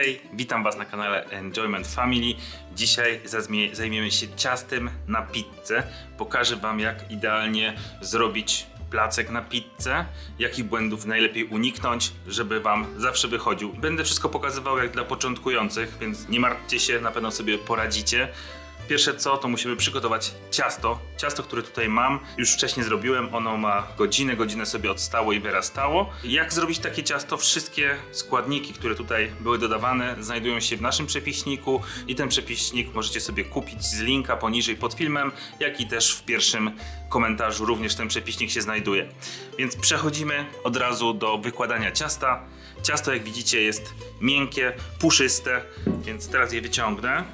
Hej, witam Was na kanale Enjoyment Family. Dzisiaj zajmiemy się ciastem na pizzę. Pokażę Wam, jak idealnie zrobić placek na pizzę, jakich błędów najlepiej uniknąć, żeby Wam zawsze wychodził. Będę wszystko pokazywał jak dla początkujących, więc nie martwcie się, na pewno sobie poradzicie. Pierwsze co, to musimy przygotować ciasto. Ciasto, które tutaj mam, już wcześniej zrobiłem. Ono ma godzinę, godzinę sobie odstało i wyrastało. Jak zrobić takie ciasto? Wszystkie składniki, które tutaj były dodawane, znajdują się w naszym przepiśniku i ten przepiśnik możecie sobie kupić z linka poniżej pod filmem, jak i też w pierwszym komentarzu również ten przepiśnik się znajduje. Więc przechodzimy od razu do wykładania ciasta. Ciasto, jak widzicie, jest miękkie, puszyste, więc teraz je wyciągnę.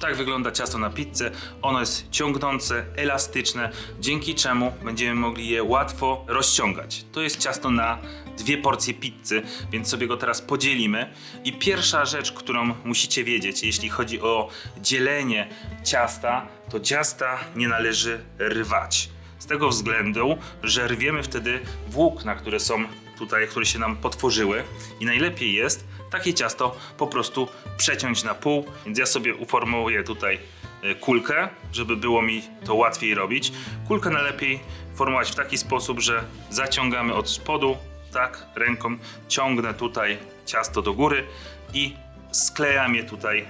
Tak wygląda ciasto na pizzę. Ono jest ciągnące, elastyczne, dzięki czemu będziemy mogli je łatwo rozciągać. To jest ciasto na dwie porcje pizzy, więc sobie go teraz podzielimy. I pierwsza rzecz, którą musicie wiedzieć, jeśli chodzi o dzielenie ciasta, to ciasta nie należy rwać. Z tego względu, że rwiemy wtedy włókna, które są tutaj, które się nam potworzyły i najlepiej jest takie ciasto po prostu przeciąć na pół, więc ja sobie uformułuję tutaj e, kulkę, żeby było mi to łatwiej robić. Kulkę najlepiej formować w taki sposób, że zaciągamy od spodu, tak, ręką ciągnę tutaj ciasto do góry i sklejam je tutaj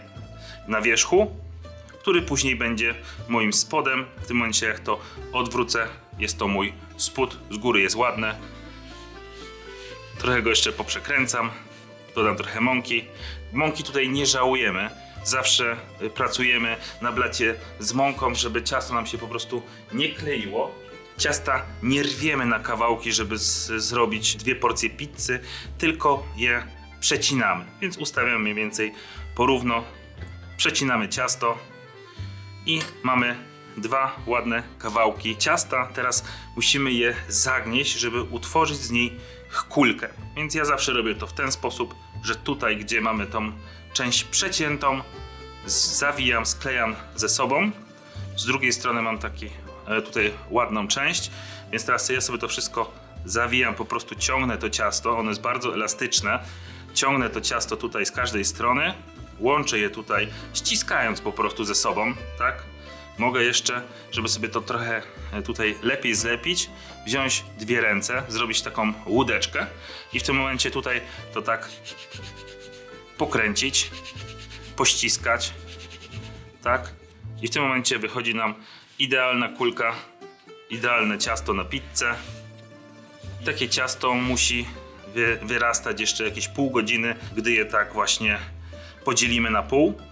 na wierzchu, który później będzie moim spodem. W tym momencie jak to odwrócę, jest to mój spód, z góry jest ładne, Trochę go jeszcze poprzekręcam. Dodam trochę mąki. Mąki tutaj nie żałujemy. Zawsze y, pracujemy na blacie z mąką, żeby ciasto nam się po prostu nie kleiło. Ciasta nie rwiemy na kawałki, żeby zrobić dwie porcje pizzy, tylko je przecinamy. Więc ustawiamy mniej więcej porówno. Przecinamy ciasto i mamy dwa ładne kawałki ciasta. Teraz musimy je zagnieść, żeby utworzyć z niej kulkę. Więc ja zawsze robię to w ten sposób, że tutaj, gdzie mamy tą część przeciętą, zawijam, sklejam ze sobą. Z drugiej strony mam taki e, tutaj ładną część, więc teraz ja sobie to wszystko zawijam, po prostu ciągnę to ciasto, ono jest bardzo elastyczne. Ciągnę to ciasto tutaj z każdej strony, łączę je tutaj, ściskając po prostu ze sobą, tak? Mogę jeszcze, żeby sobie to trochę e, tutaj lepiej zlepić, wziąć dwie ręce, zrobić taką łódeczkę i w tym momencie tutaj to tak pokręcić, pościskać, tak? I w tym momencie wychodzi nam idealna kulka, idealne ciasto na pizzę. Takie ciasto musi wy, wyrastać jeszcze jakieś pół godziny, gdy je tak właśnie podzielimy na pół.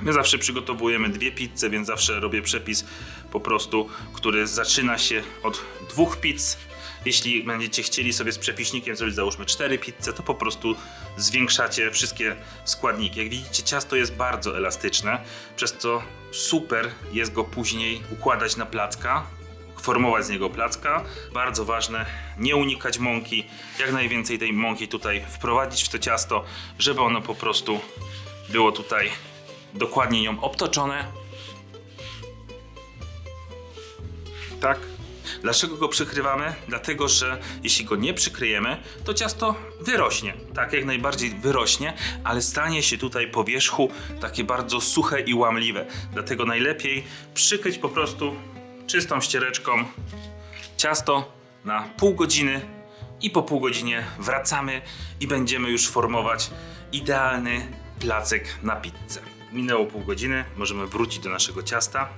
My zawsze przygotowujemy dwie pizze, więc zawsze robię przepis po prostu, który zaczyna się od dwóch pizz. Jeśli będziecie chcieli sobie z przepiśnikiem zrobić załóżmy cztery pizze, to po prostu zwiększacie wszystkie składniki. Jak widzicie ciasto jest bardzo elastyczne, przez co super jest go później układać na placka, formować z niego placka. Bardzo ważne, nie unikać mąki, jak najwięcej tej mąki tutaj wprowadzić w to ciasto, żeby ono po prostu było tutaj dokładnie nią obtoczone. Tak. Dlaczego go przykrywamy? Dlatego, że jeśli go nie przykryjemy, to ciasto wyrośnie. Tak, jak najbardziej wyrośnie, ale stanie się tutaj po wierzchu takie bardzo suche i łamliwe. Dlatego najlepiej przykryć po prostu czystą ściereczką ciasto na pół godziny i po pół godzinie wracamy i będziemy już formować idealny placek na pizzę. Minęło pół godziny, możemy wrócić do naszego ciasta.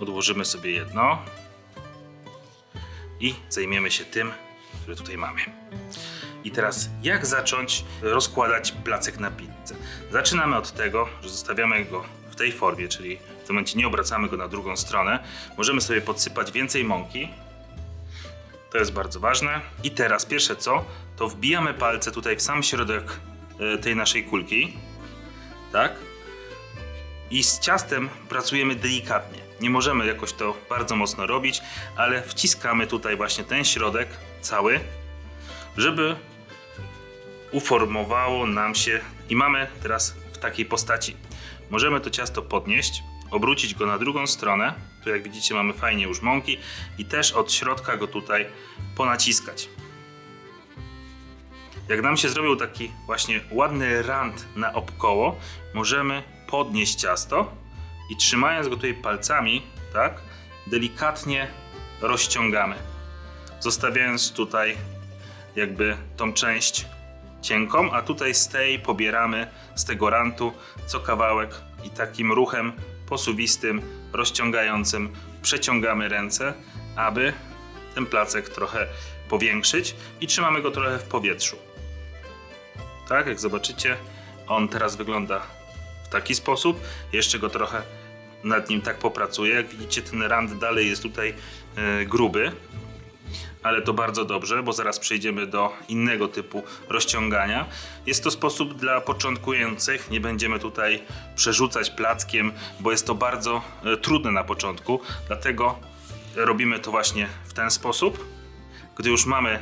Odłożymy sobie jedno i zajmiemy się tym, które tutaj mamy. I teraz jak zacząć rozkładać placek na pizzę? Zaczynamy od tego, że zostawiamy go w tej formie, czyli w tym momencie nie obracamy go na drugą stronę. Możemy sobie podsypać więcej mąki. To jest bardzo ważne. I teraz pierwsze co, to wbijamy palce tutaj w sam środek e, tej naszej kulki. Tak? I z ciastem pracujemy delikatnie. Nie możemy jakoś to bardzo mocno robić, ale wciskamy tutaj właśnie ten środek cały, żeby uformowało nam się i mamy teraz w takiej postaci. Możemy to ciasto podnieść, obrócić go na drugą stronę. Tu jak widzicie mamy fajnie już mąki i też od środka go tutaj ponaciskać. Jak nam się zrobił taki właśnie ładny rand na obkoło, możemy podnieść ciasto i trzymając go tutaj palcami, tak, delikatnie rozciągamy. Zostawiając tutaj jakby tą część cienką, a tutaj z tej pobieramy z tego rantu co kawałek i takim ruchem posuwistym, rozciągającym przeciągamy ręce, aby ten placek trochę powiększyć i trzymamy go trochę w powietrzu. Tak, jak zobaczycie, on teraz wygląda taki sposób. Jeszcze go trochę nad nim tak popracuję. Jak widzicie, ten rand dalej jest tutaj e, gruby, ale to bardzo dobrze, bo zaraz przejdziemy do innego typu rozciągania. Jest to sposób dla początkujących, nie będziemy tutaj przerzucać plackiem, bo jest to bardzo e, trudne na początku, dlatego robimy to właśnie w ten sposób. Gdy już mamy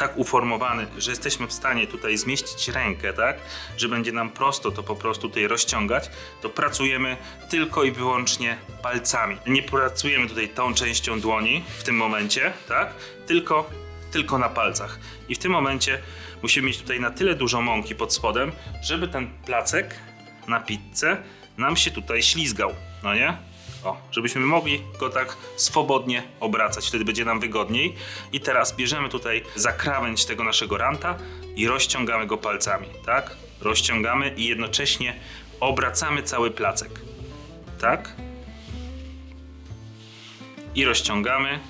tak uformowany, że jesteśmy w stanie tutaj zmieścić rękę, tak, że będzie nam prosto to po prostu tutaj rozciągać, to pracujemy tylko i wyłącznie palcami. Nie pracujemy tutaj tą częścią dłoni w tym momencie, tak, tylko, tylko na palcach. I w tym momencie musimy mieć tutaj na tyle dużo mąki pod spodem, żeby ten placek na pizzę nam się tutaj ślizgał, no nie? O, żebyśmy mogli go tak swobodnie obracać, wtedy będzie nam wygodniej. I teraz bierzemy tutaj za krawędź tego naszego ranta i rozciągamy go palcami, tak? Rozciągamy i jednocześnie obracamy cały placek, tak? I rozciągamy.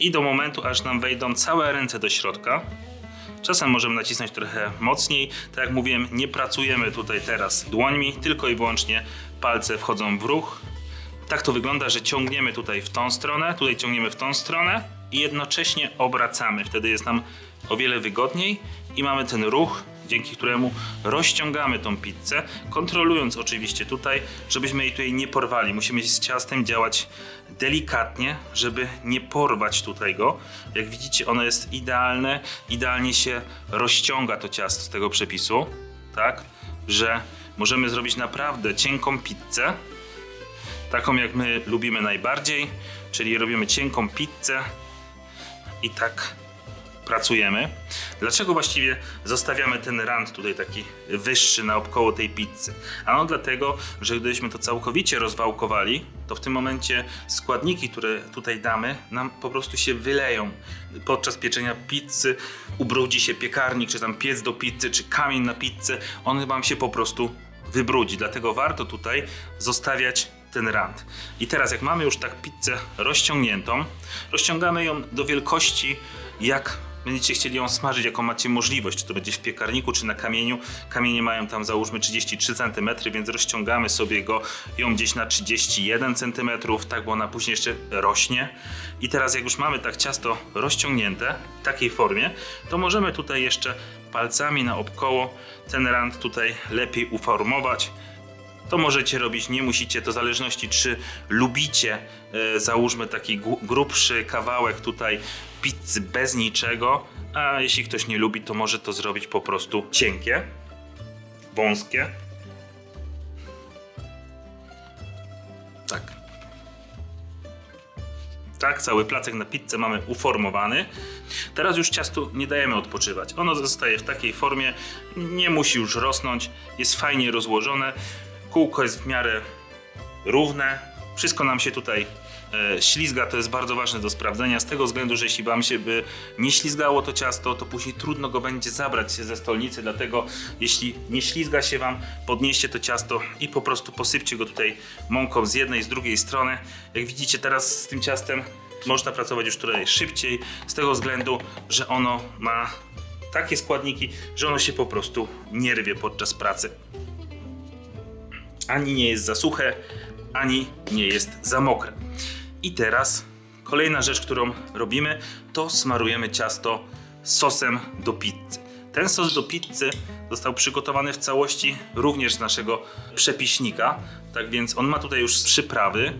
I do momentu, aż nam wejdą całe ręce do środka. Czasem możemy nacisnąć trochę mocniej. Tak jak mówiłem, nie pracujemy tutaj teraz dłońmi, tylko i wyłącznie palce wchodzą w ruch. Tak to wygląda, że ciągniemy tutaj w tą stronę, tutaj ciągniemy w tą stronę i jednocześnie obracamy. Wtedy jest nam o wiele wygodniej i mamy ten ruch, dzięki któremu rozciągamy tą pizzę, kontrolując oczywiście tutaj, żebyśmy jej tutaj nie porwali. Musimy z ciastem działać delikatnie, żeby nie porwać tutaj go. Jak widzicie, ono jest idealne, idealnie się rozciąga to ciasto z tego przepisu, tak, że możemy zrobić naprawdę cienką pizzę, taką jak my lubimy najbardziej, czyli robimy cienką pizzę i tak pracujemy. Dlaczego właściwie zostawiamy ten rand tutaj taki wyższy naokoło tej pizzy? Ano dlatego, że gdybyśmy to całkowicie rozwałkowali, to w tym momencie składniki, które tutaj damy, nam po prostu się wyleją. Podczas pieczenia pizzy ubrudzi się piekarnik, czy tam piec do pizzy, czy kamień na pizzę, on wam się po prostu wybrudzi. Dlatego warto tutaj zostawiać ten rand. I teraz jak mamy już tak pizzę rozciągniętą, rozciągamy ją do wielkości jak będziecie chcieli ją smażyć, jaką macie możliwość, czy to będzie w piekarniku, czy na kamieniu. Kamienie mają tam załóżmy 33 cm, więc rozciągamy sobie go ją gdzieś na 31 cm, tak, bo ona później jeszcze rośnie. I teraz jak już mamy tak ciasto rozciągnięte w takiej formie, to możemy tutaj jeszcze palcami na obkoło ten rand tutaj lepiej uformować to możecie robić, nie musicie, to w zależności czy lubicie, e, załóżmy taki gru- grubszy kawałek tutaj pizzy bez niczego, a jeśli ktoś nie lubi, to może to zrobić po prostu cienkie, wąskie. Tak. Tak, cały placek na pizzę mamy uformowany. Teraz już ciastu nie dajemy odpoczywać. Ono zostaje w takiej formie, nie musi już rosnąć, jest fajnie rozłożone. Kółko jest w miarę równe. Wszystko nam się tutaj e, ślizga, to jest bardzo ważne do sprawdzenia, z tego względu, że jeśli wam się by nie ślizgało to ciasto, to później trudno go będzie zabrać się ze stolnicy, dlatego jeśli nie ślizga się wam, podnieście to ciasto i po prostu posypcie go tutaj mąką z jednej, z drugiej strony. Jak widzicie teraz z tym ciastem można pracować już trochę szybciej, z tego względu, że ono ma takie składniki, że ono się po prostu nie rwie podczas pracy ani nie jest za suche, ani nie jest za mokre. I teraz kolejna rzecz, którą robimy, to smarujemy ciasto sosem do pizzy. Ten sos do pizzy został przygotowany w całości również z naszego przepiśnika, tak więc on ma tutaj już przyprawy.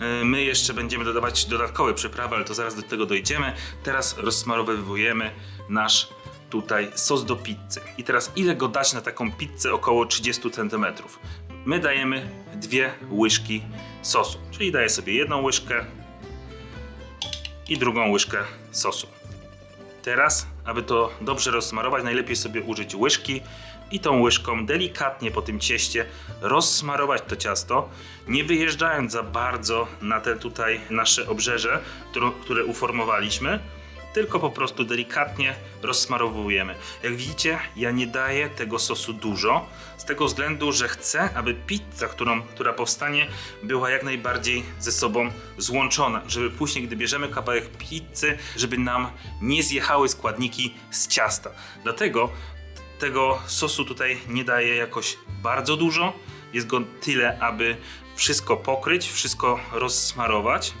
Yy, My jeszcze będziemy dodawać dodatkowe przyprawy, ale to zaraz do tego dojdziemy. Teraz rozsmarowujemy nasz tutaj sos do pizzy. I teraz ile go dać na taką pizzę około 30 cm? My dajemy dwie łyżki sosu, czyli daję sobie jedną łyżkę, i drugą łyżkę sosu. Teraz, aby to dobrze rozsmarować, najlepiej sobie użyć łyżki i tą łyżką delikatnie po tym cieście rozsmarować to ciasto, nie wyjeżdżając za bardzo na te tutaj nasze obrzeże, które uformowaliśmy, tylko po prostu delikatnie rozsmarowujemy. Jak widzicie, ja nie daję tego sosu dużo, z tego względu, że chcę, aby pizza, którą, która powstanie, była jak najbardziej ze sobą złączona, żeby później, gdy bierzemy kawałek pizzy, żeby nam nie zjechały składniki z ciasta. Dlatego tego sosu tutaj nie daję jakoś bardzo dużo. Jest go tyle, aby wszystko pokryć, wszystko rozsmarować.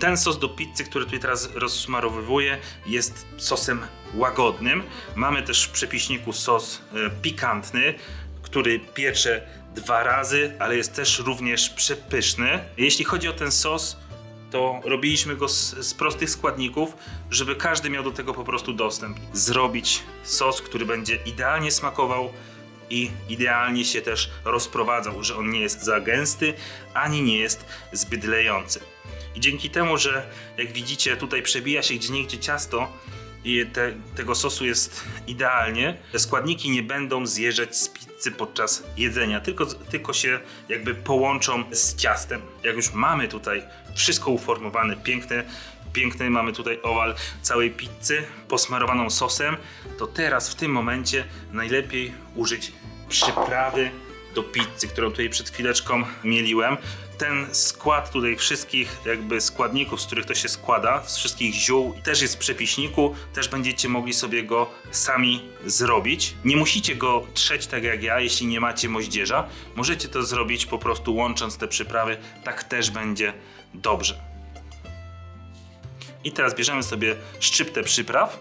Ten sos do pizzy, który tutaj teraz rozsmarowywuję, jest sosem łagodnym. Mamy też w przepiśniku sos e, pikantny, który piecze dwa razy, ale jest też również przepyszny. Jeśli chodzi o ten sos, to robiliśmy go z, z prostych składników, żeby każdy miał do tego po prostu dostęp. Zrobić sos, który będzie idealnie smakował i idealnie się też rozprowadzał, że on nie jest za gęsty, ani nie jest zbyt lejący. I dzięki temu, że jak widzicie tutaj przebija się gdzieniegdzie ciasto i te, tego sosu jest idealnie, te składniki nie będą zjeżdżać z pizzy podczas jedzenia, tylko, tylko się jakby połączą z ciastem. Jak już mamy tutaj wszystko uformowane, piękne, piękny mamy tutaj owal całej pizzy posmarowaną sosem, to teraz w tym momencie najlepiej użyć przyprawy do pizzy, którą tutaj przed chwileczką mieliłem. Ten skład tutaj wszystkich jakby składników, z których to się składa, z wszystkich ziół, też jest w przepiśniku, też będziecie mogli sobie go sami zrobić. Nie musicie go trzeć tak jak ja, jeśli nie macie moździerza. Możecie to zrobić po prostu łącząc te przyprawy, tak też będzie dobrze. I teraz bierzemy sobie szczyptę przypraw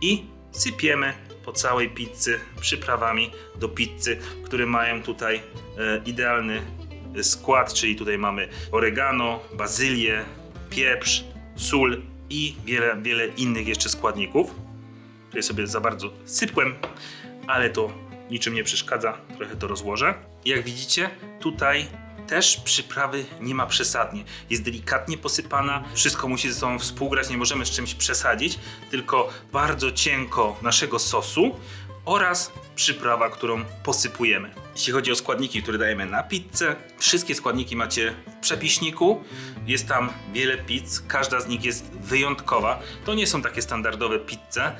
i sypiemy po całej pizzy przyprawami do pizzy, które mają tutaj e, idealny skład, czyli tutaj mamy oregano, bazylię, pieprz, sól i wiele, wiele innych jeszcze składników. Tutaj sobie za bardzo sypłem, ale to niczym nie przeszkadza, trochę to rozłożę. Jak widzicie, tutaj też przyprawy nie ma przesadnie. Jest delikatnie posypana, wszystko musi ze sobą współgrać, nie możemy z czymś przesadzić, tylko bardzo cienko naszego sosu oraz przyprawa, którą posypujemy. Jeśli chodzi o składniki, które dajemy na pizzę, wszystkie składniki macie w przepiśniku. Jest tam wiele pizz, każda z nich jest wyjątkowa. To nie są takie standardowe pizze,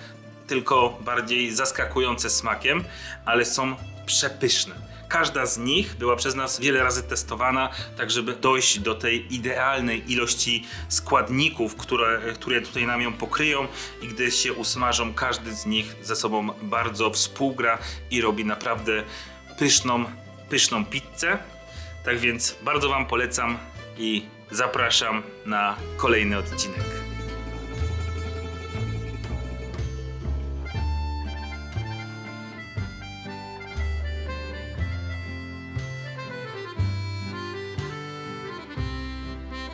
tylko bardziej zaskakujące smakiem, ale są przepyszne. Każda z nich była przez nas wiele razy testowana, tak żeby dojść do tej idealnej ilości składników, które, które tutaj nam ją pokryją i gdy się usmażą, każdy z nich ze sobą bardzo współgra i robi naprawdę pyszną, pyszną pizzę. Tak więc bardzo Wam polecam i zapraszam na kolejny odcinek.